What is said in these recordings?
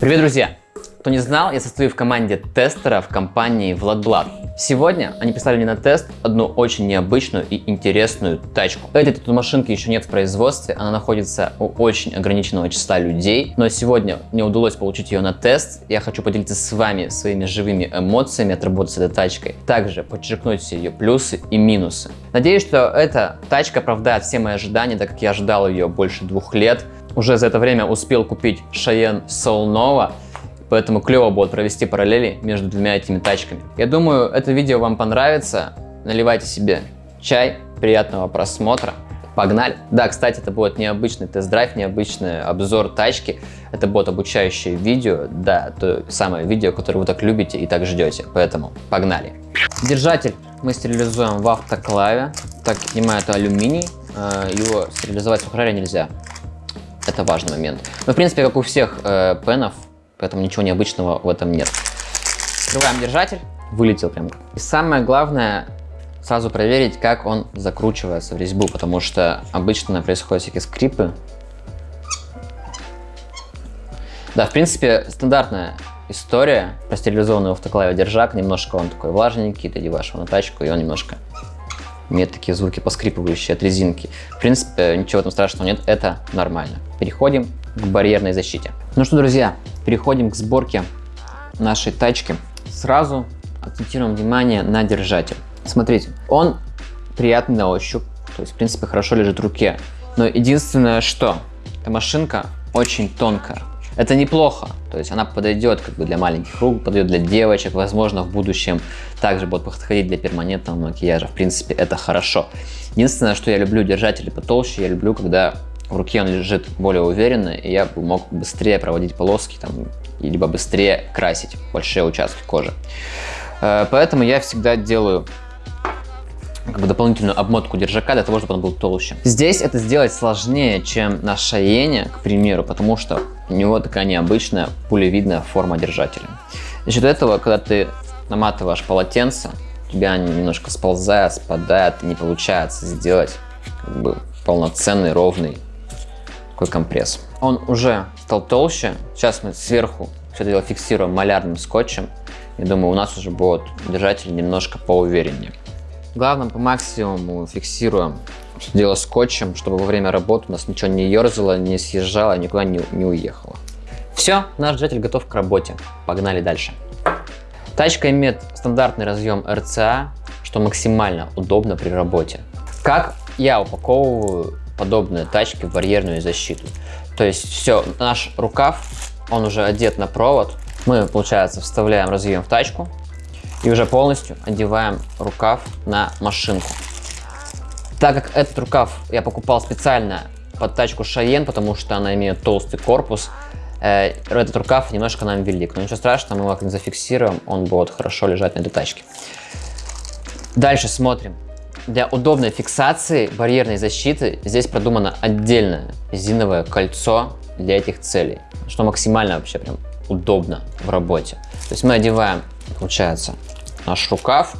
Привет, друзья! Кто не знал, я состою в команде тестеров компании Владблад. Сегодня они прислали мне на тест одну очень необычную и интересную тачку. Этой тут машинки еще нет в производстве, она находится у очень ограниченного числа людей, но сегодня мне удалось получить ее на тест. Я хочу поделиться с вами своими живыми эмоциями от работы с этой тачкой. Также подчеркнуть все ее плюсы и минусы. Надеюсь, что эта тачка оправдает все мои ожидания, так как я ожидал ее больше двух лет. Уже за это время успел купить Cheyenne Soul Nova, Поэтому клево будет провести параллели между двумя этими тачками. Я думаю, это видео вам понравится. Наливайте себе чай, приятного просмотра. Погнали! Да, кстати, это будет необычный тест-драйв, необычный обзор тачки. Это будет обучающее видео, да, то самое видео, которое вы так любите и так ждете. Поэтому погнали! Держатель мы стерилизуем в автоклаве. Так, понимаю, это алюминий. Э, его стерилизовать в сухаре нельзя. Это важный момент. Но, в принципе, как у всех э, пенов, поэтому ничего необычного в этом нет. Открываем держатель, вылетел прям. И самое главное, сразу проверить, как он закручивается в резьбу, потому что обычно происходят всякие скрипы. Да, в принципе, стандартная история про стерилизованный автоклаве держак. Немножко он такой влажненький, ты одеваешь его на тачку, и он немножко имеет такие звуки поскрипывающие от резинки. В принципе, ничего там страшного нет, это нормально. Переходим к барьерной защите. Ну что, друзья, переходим к сборке нашей тачки. Сразу акцентируем внимание на держатель. Смотрите, он приятный на ощупь, то есть, в принципе, хорошо лежит в руке. Но единственное, что эта машинка очень тонкая. Это неплохо, то есть она подойдет как бы для маленьких рук, подойдет для девочек, возможно в будущем также будет подходить для перманентного макияжа, в принципе это хорошо. Единственное, что я люблю держатели потолще, я люблю, когда в руке он лежит более уверенно, и я мог быстрее проводить полоски, там, либо быстрее красить большие участки кожи. Э, поэтому я всегда делаю как бы дополнительную обмотку держака для того, чтобы он был толще. Здесь это сделать сложнее, чем на Шаене, к примеру, потому что у него такая необычная пулевидная форма держателя. За счет этого, когда ты наматываешь полотенце, у тебя они немножко сползают, спадают, и не получается сделать как бы полноценный, ровный такой компресс. Он уже стал толще. Сейчас мы сверху все это дело фиксируем малярным скотчем. Я думаю, у нас уже будет держатель немножко поувереннее. Главное, по максимуму фиксируем все дело скотчем, чтобы во время работы у нас ничего не ерзало, не съезжало, никуда не, не уехало. Все, наш держатель готов к работе. Погнали дальше. Тачка имеет стандартный разъем RCA, что максимально удобно при работе. Как я упаковываю подобные тачки в барьерную защиту. То есть все, наш рукав, он уже одет на провод. Мы, получается, вставляем разъем в тачку и уже полностью одеваем рукав на машинку. Так как этот рукав я покупал специально под тачку Шаен, потому что она имеет толстый корпус, э, этот рукав немножко нам велик. Но ничего страшного, мы его зафиксируем, он будет хорошо лежать на этой тачке. Дальше смотрим. Для удобной фиксации барьерной защиты здесь продумано отдельное резиновое кольцо для этих целей, что максимально вообще прям удобно в работе. То есть мы одеваем, получается, наш рукав.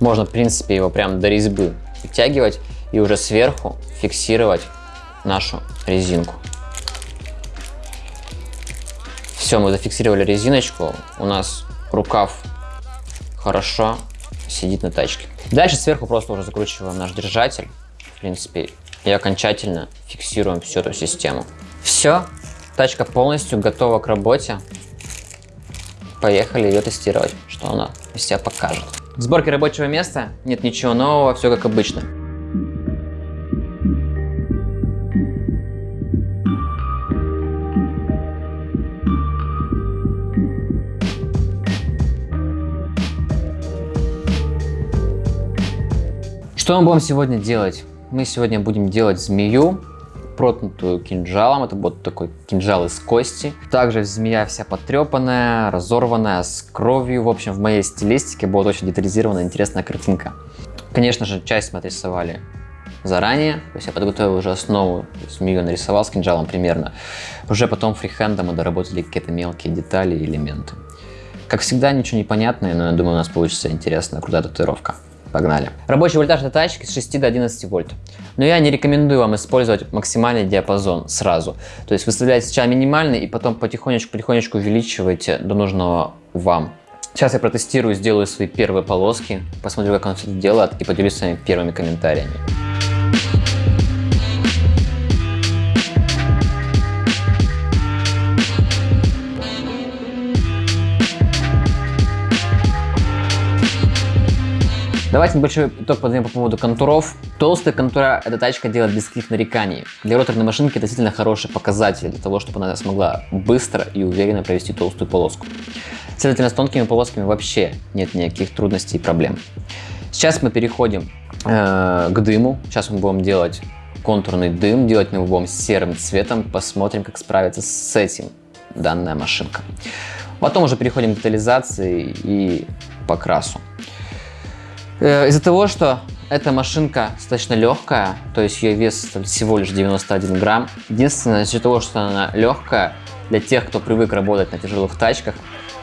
Можно, в принципе, его прям до резьбы вытягивать и уже сверху фиксировать нашу резинку. Все, мы зафиксировали резиночку. У нас рукав хорошо сидит на тачке. Дальше сверху просто уже закручиваем наш держатель, в принципе, и окончательно фиксируем всю эту систему. Все, тачка полностью готова к работе. Поехали ее тестировать, что она из себя покажет. В сборке рабочего места нет ничего нового, все как обычно. Что мы будем сегодня делать? Мы сегодня будем делать змею, проткнутую кинжалом. Это будет такой кинжал из кости. Также змея вся потрепанная, разорванная, с кровью. В общем, в моей стилистике будет очень детализированная, интересная картинка. Конечно же, часть мы отрисовали заранее. То есть я подготовил уже основу, змею нарисовал с кинжалом примерно. Уже потом фрихендом мы доработали какие-то мелкие детали и элементы. Как всегда, ничего не понятное, но я думаю, у нас получится интересная, крутая татуировка. Погнали. Рабочий вольтаж этой тачки с 6 до 11 вольт. Но я не рекомендую вам использовать максимальный диапазон сразу. То есть выставляйте сначала минимальный и потом потихонечку-потихонечку увеличивайте до нужного вам. Сейчас я протестирую, сделаю свои первые полоски, посмотрю, как он все это делает и поделюсь с вами первыми комментариями. Давайте небольшой итог подведем по поводу контуров. Толстая контура эта тачка делает без каких нареканий. Для роторной машинки это действительно хороший показатель для того, чтобы она смогла быстро и уверенно провести толстую полоску. Следовательно, с тонкими полосками вообще нет никаких трудностей и проблем. Сейчас мы переходим э, к дыму. Сейчас мы будем делать контурный дым, делать мы его будем серым цветом. Посмотрим, как справится с этим данная машинка. Потом уже переходим к детализации и покрасу. Э, из-за того, что эта машинка достаточно легкая, то есть ее вес всего лишь 91 грамм. Единственное, из-за того, что она легкая, для тех, кто привык работать на тяжелых тачках,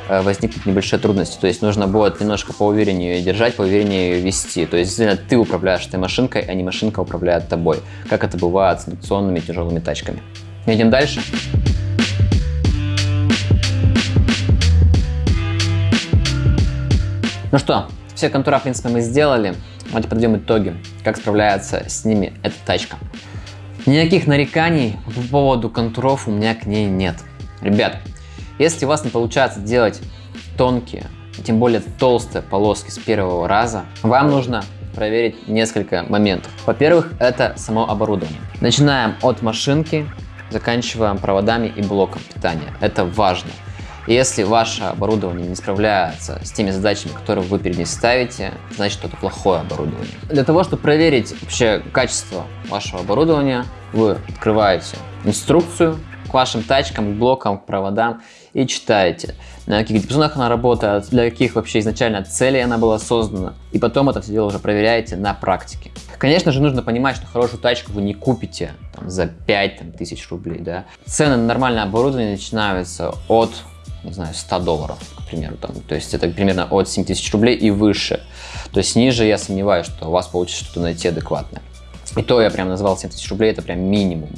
э, возникнут небольшие трудности. То есть нужно будет немножко поувереннее ее держать, поувереннее ее вести. То есть действительно ты управляешь этой машинкой, а не машинка управляет тобой. Как это бывает с инновационными тяжелыми тачками. Едем дальше. Ну что, все контура, в принципе, мы сделали. Давайте подведем итоги, как справляется с ними эта тачка. Никаких нареканий по поводу контуров у меня к ней нет. Ребят, если у вас не получается делать тонкие, тем более толстые полоски с первого раза, вам нужно проверить несколько моментов. Во-первых, это само оборудование. Начинаем от машинки, заканчиваем проводами и блоком питания. Это важно. Если ваше оборудование не справляется с теми задачами, которые вы перед ней ставите, значит это плохое оборудование. Для того, чтобы проверить вообще качество вашего оборудования, вы открываете инструкцию к вашим тачкам, к блокам, к проводам и читаете, на каких диапазонах она работает, для каких вообще изначально целей она была создана. И потом это все дело уже проверяете на практике. Конечно же, нужно понимать, что хорошую тачку вы не купите там, за 5 там, тысяч рублей. Да? Цены на нормальное оборудование начинаются от не знаю, 100 долларов, к примеру. Там. То есть это примерно от 7 тысяч рублей и выше. То есть ниже я сомневаюсь, что у вас получится что-то найти адекватное. И то я прям назвал 7 тысяч рублей, это прям минимум.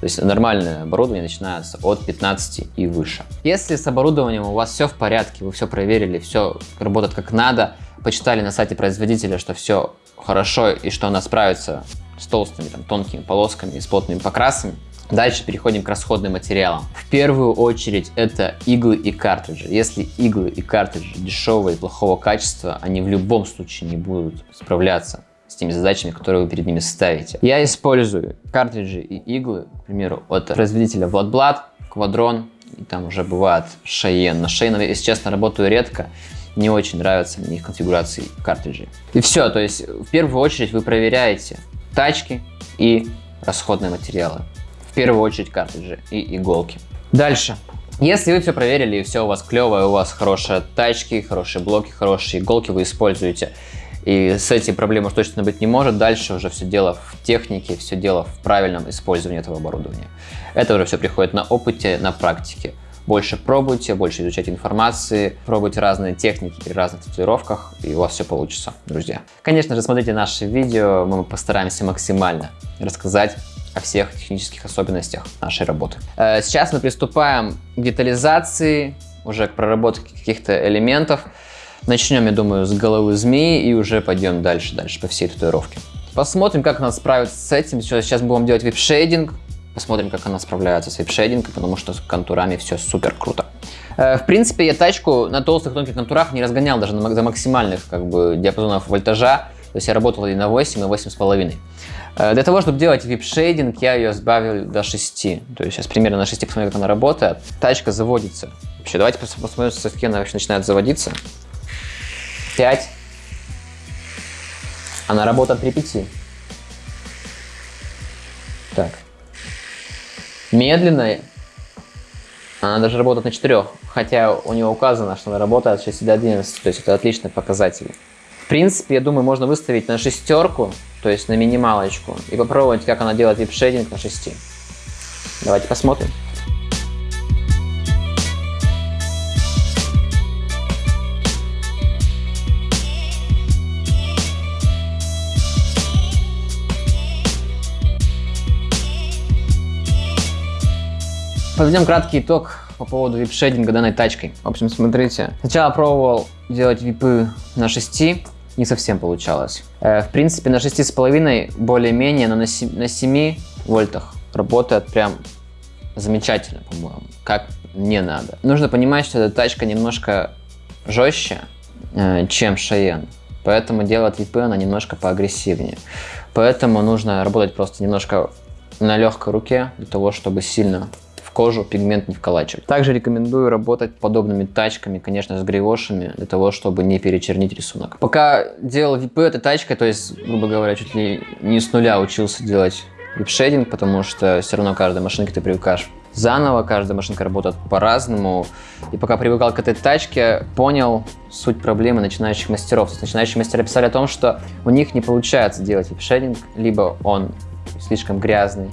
То есть нормальное оборудование начинается от 15 и выше. Если с оборудованием у вас все в порядке, вы все проверили, все работает как надо, почитали на сайте производителя, что все хорошо и что она справится с толстыми, там, тонкими полосками и с плотными покрасами, Дальше переходим к расходным материалам. В первую очередь это иглы и картриджи. Если иглы и картриджи дешевые и плохого качества, они в любом случае не будут справляться с теми задачами, которые вы перед ними ставите. Я использую картриджи и иглы, к примеру, от производителя Vladblad, Quadron, и там уже бывает Cheyenne. На Cheyenne, если честно, работаю редко, не очень нравятся мне их конфигурации картриджей. И все, то есть в первую очередь вы проверяете тачки и расходные материалы. В первую очередь картриджи и иголки. Дальше. Если вы все проверили и все у вас клевое, у вас хорошие тачки, хорошие блоки, хорошие иголки вы используете, и с этим проблем уж точно быть не может, дальше уже все дело в технике, все дело в правильном использовании этого оборудования. Это уже все приходит на опыте, на практике. Больше пробуйте, больше изучайте информации, пробуйте разные техники при разных татуировках, и у вас все получится, друзья. Конечно же, смотрите наши видео, мы постараемся максимально рассказать о всех технических особенностях нашей работы. Э, сейчас мы приступаем к детализации, уже к проработке каких-то элементов. Начнем, я думаю, с головы змеи и уже пойдем дальше, дальше по всей татуировке. Посмотрим, как она справится с этим. Сейчас будем делать вип-шейдинг. Посмотрим, как она справляется с вип-шейдингом, потому что с контурами все супер круто. Э, в принципе, я тачку на толстых тонких контурах не разгонял даже на, максимальных как бы, диапазонах вольтажа. То есть я работал и на 8, и на 8,5. Э, для того, чтобы делать вип-шейдинг, я ее сбавил до 6. То есть сейчас примерно на 6 посмотрим, как она работает. Тачка заводится. Вообще, давайте посмотрим, с какие она вообще начинает заводиться. 5. Она работает при 5. Так. Медленная. Она даже работает на 4. Хотя у нее указано, что она работает с 6 до 11. То есть это отличный показатель принципе, я думаю, можно выставить на шестерку, то есть на минималочку, и попробовать, как она делает вип-шейдинг на 6. Давайте посмотрим. Подведем краткий итог по поводу вип-шейдинга данной тачкой. В общем, смотрите. Сначала пробовал делать випы на 6, не совсем получалось. Э, в принципе, на 6,5 более-менее, но на 7, на 7 вольтах работает прям замечательно, по-моему, как не надо. Нужно понимать, что эта тачка немножко жестче, э, чем Шаен. Поэтому делать випы она немножко поагрессивнее. Поэтому нужно работать просто немножко на легкой руке, для того, чтобы сильно кожу пигмент не вколачивать. Также рекомендую работать подобными тачками, конечно, с грейвошами, для того, чтобы не перечернить рисунок. Пока делал випы этой тачкой, то есть, грубо говоря, чуть ли не с нуля учился делать вип-шейдинг, потому что все равно каждой машинке ты привыкаешь заново, каждая машинка работает по-разному. И пока привыкал к этой тачке, понял суть проблемы начинающих мастеров. То есть начинающие мастера писали о том, что у них не получается делать вип-шейдинг, либо он слишком грязный,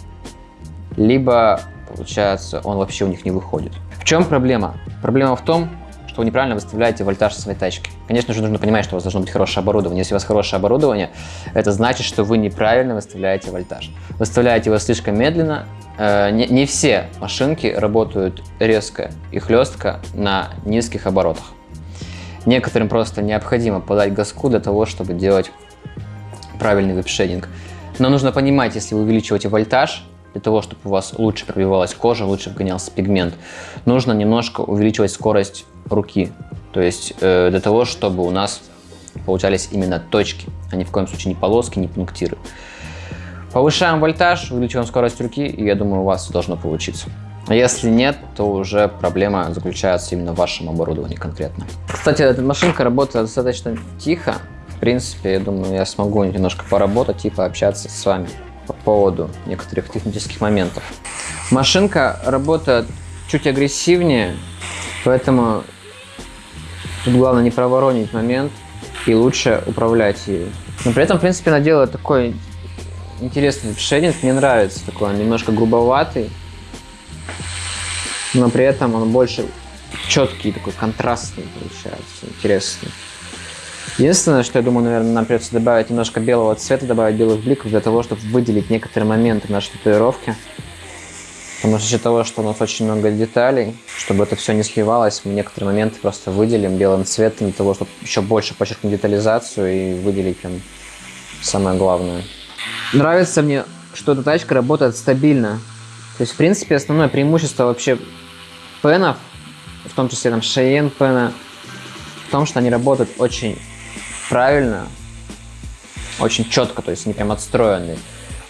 либо, получается, он вообще у них не выходит. В чем проблема? Проблема в том, что вы неправильно выставляете вольтаж своей тачки. Конечно же, нужно понимать, что у вас должно быть хорошее оборудование. Если у вас хорошее оборудование, это значит, что вы неправильно выставляете вольтаж. Выставляете его слишком медленно. Э, не, не все машинки работают резко и хлестко на низких оборотах. Некоторым просто необходимо подать газку для того, чтобы делать правильный веб-шейдинг. Но нужно понимать, если вы увеличиваете вольтаж, для того, чтобы у вас лучше пробивалась кожа, лучше вгонялся пигмент, нужно немножко увеличивать скорость руки. То есть э, для того, чтобы у нас получались именно точки, а ни в коем случае не полоски, не пунктиры. Повышаем вольтаж, увеличиваем скорость руки, и я думаю, у вас должно получиться. А если нет, то уже проблема заключается именно в вашем оборудовании конкретно. Кстати, эта машинка работает достаточно тихо. В принципе, я думаю, я смогу немножко поработать и пообщаться с вами по поводу некоторых технических моментов. Машинка работает чуть агрессивнее, поэтому тут главное не проворонить момент и лучше управлять ею. Но при этом, в принципе, она делает такой интересный шейдинг, мне нравится такой, он немножко грубоватый, но при этом он больше четкий, такой контрастный получается, интересный. Единственное, что я думаю, наверное, нам придется добавить немножко белого цвета, добавить белых бликов для того, чтобы выделить некоторые моменты нашей татуировки. Потому что из-за того, что у нас очень много деталей, чтобы это все не сливалось, мы некоторые моменты просто выделим белым цветом для того, чтобы еще больше подчеркнуть детализацию и выделить прям самое главное. Нравится мне, что эта тачка работает стабильно. То есть, в принципе, основное преимущество вообще пенов, в том числе там Cheyenne пена, в том, что они работают очень правильно, очень четко, то есть они прям отстроенные.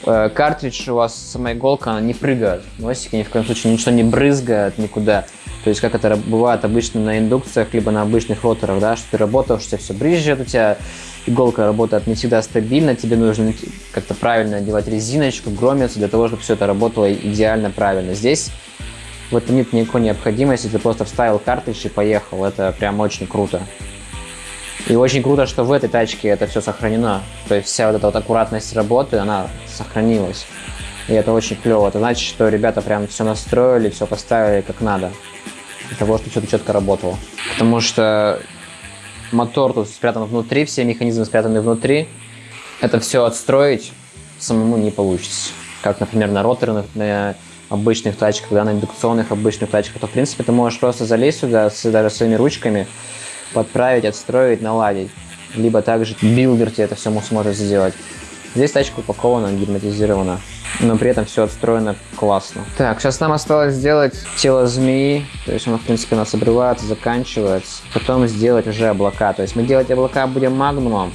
Э, картридж у вас, сама иголка, она не прыгает. Носики ни в коем случае ничего не брызгает никуда. То есть как это бывает обычно на индукциях, либо на обычных роторах, да, что ты работаешь, тебя все брызжет, у тебя иголка работает не всегда стабильно, тебе нужно как-то правильно одевать резиночку, громиться для того, чтобы все это работало идеально правильно. Здесь в этом нет никакой необходимости, ты просто вставил картридж и поехал. Это прям очень круто. И очень круто, что в этой тачке это все сохранено. То есть вся вот эта вот аккуратность работы, она сохранилась. И это очень клево. Это значит, что ребята прям все настроили, все поставили как надо. Для того, чтобы что-то четко работало. Потому что мотор тут спрятан внутри, все механизмы спрятаны внутри. Это все отстроить самому не получится. Как, например, на роторных, на обычных тачках, да, на индукционных обычных тачках, то, в принципе, ты можешь просто залезть сюда с, даже своими ручками, подправить, отстроить, наладить. Либо также builder тебе это все сможет сделать. Здесь тачка упакована, герметизирована, но при этом все отстроено классно. Так, сейчас нам осталось сделать тело змеи, то есть оно, в принципе, у нас обрывается, заканчивается. Потом сделать уже облака, то есть мы делать облака будем магнумом,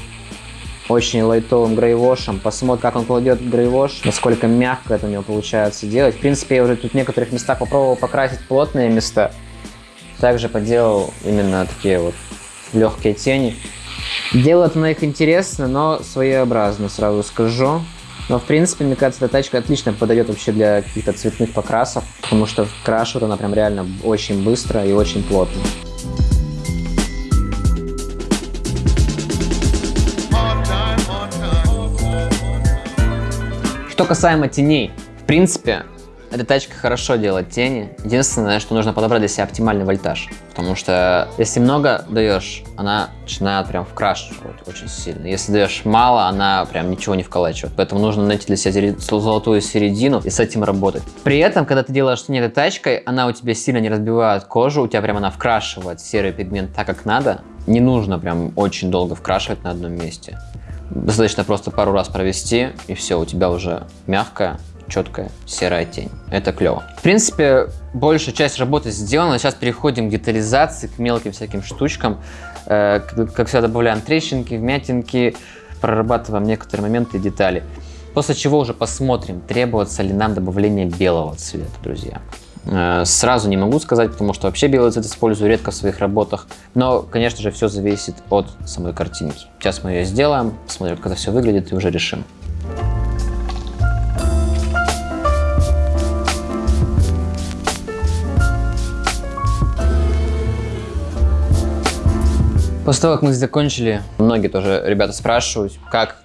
очень лайтовым greywash ем. Посмотрим, как он кладет greywash, насколько мягко это у него получается делать. В принципе, я уже тут в некоторых местах попробовал покрасить плотные места. Также поделал именно такие вот легкие тени. Делают на их интересно, но своеобразно, сразу скажу. Но, в принципе, мне кажется, эта тачка отлично подойдет вообще для каких-то цветных покрасов, потому что крашивает она прям реально очень быстро и очень плотно. Что касаемо теней, в принципе, эта тачка хорошо делает тени. Единственное, что нужно подобрать для себя оптимальный вольтаж. Потому что если много даешь, она начинает прям вкрашивать очень сильно. Если даешь мало, она прям ничего не вколачивает. Поэтому нужно найти для себя золотую середину и с этим работать. При этом, когда ты делаешь тень этой тачкой, она у тебя сильно не разбивает кожу, у тебя прям она вкрашивает серый пигмент так, как надо. Не нужно прям очень долго вкрашивать на одном месте. Достаточно просто пару раз провести, и все, у тебя уже мягкая, четкая серая тень. Это клево. В принципе, большая часть работы сделана. Сейчас переходим к детализации, к мелким всяким штучкам. Э, как всегда, добавляем трещинки, вмятинки, прорабатываем некоторые моменты и детали. После чего уже посмотрим, требуется ли нам добавление белого цвета, друзья. Э, сразу не могу сказать, потому что вообще белый цвет использую редко в своих работах. Но, конечно же, все зависит от самой картинки. Сейчас мы ее сделаем, посмотрим, как это все выглядит и уже решим. После того, как мы закончили, многие тоже ребята спрашивают, как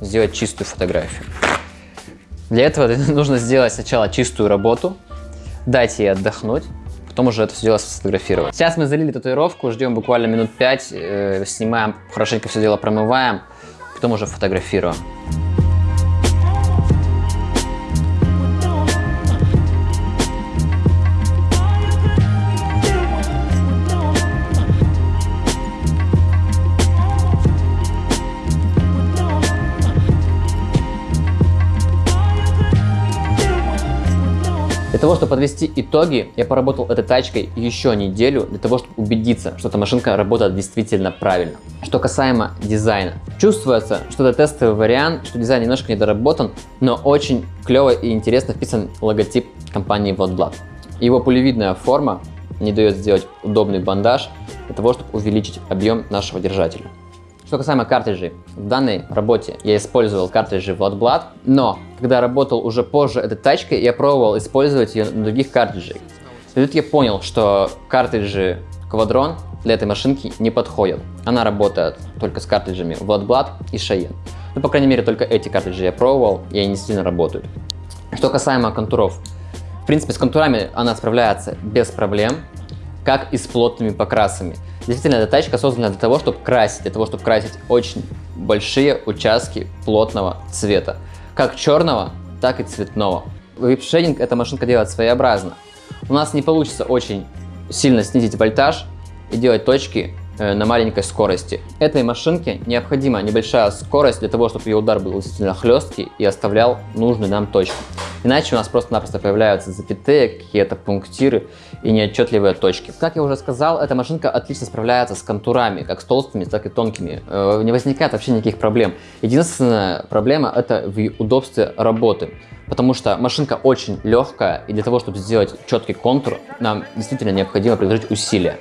сделать чистую фотографию. Для этого нужно сделать сначала чистую работу, дать ей отдохнуть, потом уже это все дело сфотографировать. Сейчас мы залили татуировку, ждем буквально минут 5, э, снимаем, хорошенько все дело промываем, потом уже фотографируем. Для того, чтобы подвести итоги, я поработал этой тачкой еще неделю, для того, чтобы убедиться, что эта машинка работает действительно правильно. Что касаемо дизайна. Чувствуется, что это тестовый вариант, что дизайн немножко недоработан, но очень клево и интересно вписан логотип компании Водблад. Его пулевидная форма не дает сделать удобный бандаж для того, чтобы увеличить объем нашего держателя. Что касаемо картриджей, в данной работе я использовал картриджи Blood но когда работал уже позже этой тачкой, я пробовал использовать ее на других картриджах. И тут я понял, что картриджи Quadron для этой машинки не подходят. Она работает только с картриджами Blood и Cheyenne. Ну, по крайней мере, только эти картриджи я пробовал, и они сильно работают. Что касаемо контуров. В принципе, с контурами она справляется без проблем, как и с плотными покрасами. Действительно, эта тачка создана для того, чтобы красить, для того, чтобы красить очень большие участки плотного цвета. Как черного, так и цветного. Вип-шейдинг эта машинка делает своеобразно. У нас не получится очень сильно снизить вольтаж и делать точки Э, на маленькой скорости. Этой машинке необходима небольшая скорость для того, чтобы ее удар был действительно хлесткий и оставлял нужную нам точку. Иначе у нас просто-напросто появляются запятые, какие-то пунктиры и неотчетливые точки. Как я уже сказал, эта машинка отлично справляется с контурами, как с толстыми, так и тонкими. Э, не возникает вообще никаких проблем. Единственная проблема это в удобстве работы. Потому что машинка очень легкая, и для того, чтобы сделать четкий контур, нам действительно необходимо приложить усилия.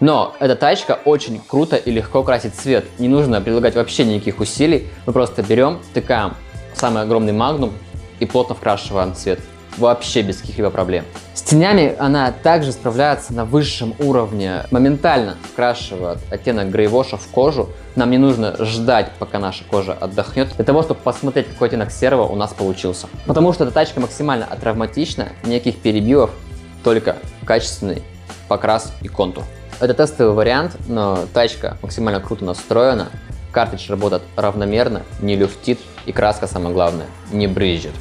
Но эта тачка очень круто и легко красит цвет. Не нужно прилагать вообще никаких усилий. Мы просто берем, втыкаем самый огромный магнум и плотно вкрашиваем цвет. Вообще без каких-либо проблем. С тенями она также справляется на высшем уровне. Моментально вкрашивает оттенок грейвоша в кожу. Нам не нужно ждать, пока наша кожа отдохнет, для того, чтобы посмотреть, какой оттенок серого у нас получился. Потому что эта тачка максимально атравматична, никаких перебивов, только качественный покрас и контур. Это тестовый вариант, но тачка максимально круто настроена, картридж работает равномерно, не люфтит и краска, самое главное, не брызжет.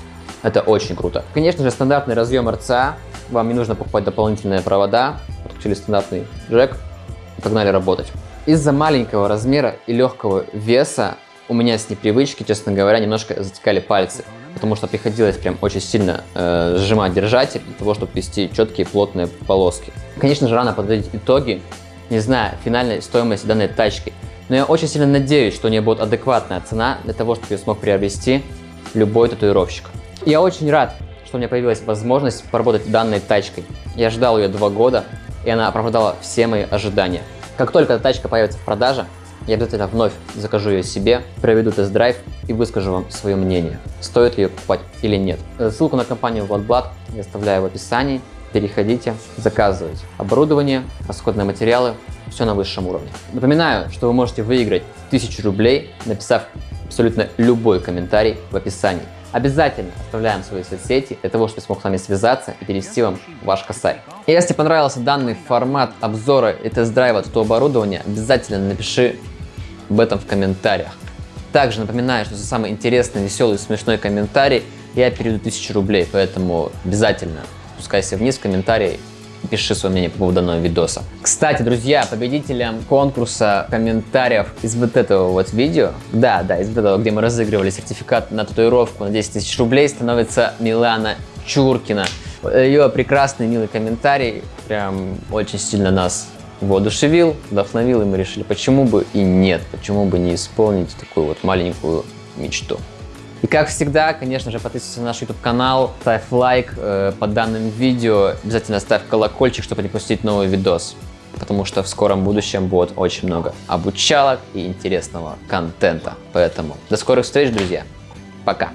Это очень круто. Конечно же, стандартный разъем RCA, вам не нужно покупать дополнительные провода, подключили стандартный джек погнали работать. Из-за маленького размера и легкого веса у меня с непривычки, честно говоря, немножко затекали пальцы потому что приходилось прям очень сильно э, сжимать держатель для того, чтобы вести четкие плотные полоски. Конечно же, рано подводить итоги, не зная финальной стоимости данной тачки, но я очень сильно надеюсь, что у нее будет адекватная цена для того, чтобы ее смог приобрести любой татуировщик. Я очень рад, что у меня появилась возможность поработать данной тачкой. Я ждал ее два года, и она оправдала все мои ожидания. Как только эта тачка появится в продаже, я обязательно вновь закажу ее себе, проведу тест-драйв и выскажу вам свое мнение, стоит ли ее покупать или нет. Ссылку на компанию Владблад я оставляю в описании. Переходите, заказывайте. Оборудование, расходные материалы, все на высшем уровне. Напоминаю, что вы можете выиграть 1000 рублей, написав абсолютно любой комментарий в описании. Обязательно оставляем свои соцсети для того, чтобы смог с вами связаться и перевести вам ваш косарь. И если понравился данный формат обзора и тест-драйва от оборудования, обязательно напиши об этом в комментариях. Также напоминаю, что за самый интересный, веселый и смешной комментарий я переведу 1000 рублей, поэтому обязательно спускайся вниз в комментарии пиши свое мнение по поводу данного видоса. Кстати, друзья, победителем конкурса комментариев из вот этого вот видео, да, да, из вот этого, где мы разыгрывали сертификат на татуировку на 10 тысяч рублей, становится Милана Чуркина. Ее прекрасный, милый комментарий прям очень сильно нас воодушевил, вдохновил, и мы решили, почему бы и нет, почему бы не исполнить такую вот маленькую мечту. И как всегда, конечно же, подписывайся на наш YouTube канал, ставь лайк э, под данным видео, обязательно ставь колокольчик, чтобы не пропустить новый видос, потому что в скором будущем будет очень много обучалок и интересного контента. Поэтому до скорых встреч, друзья. Пока.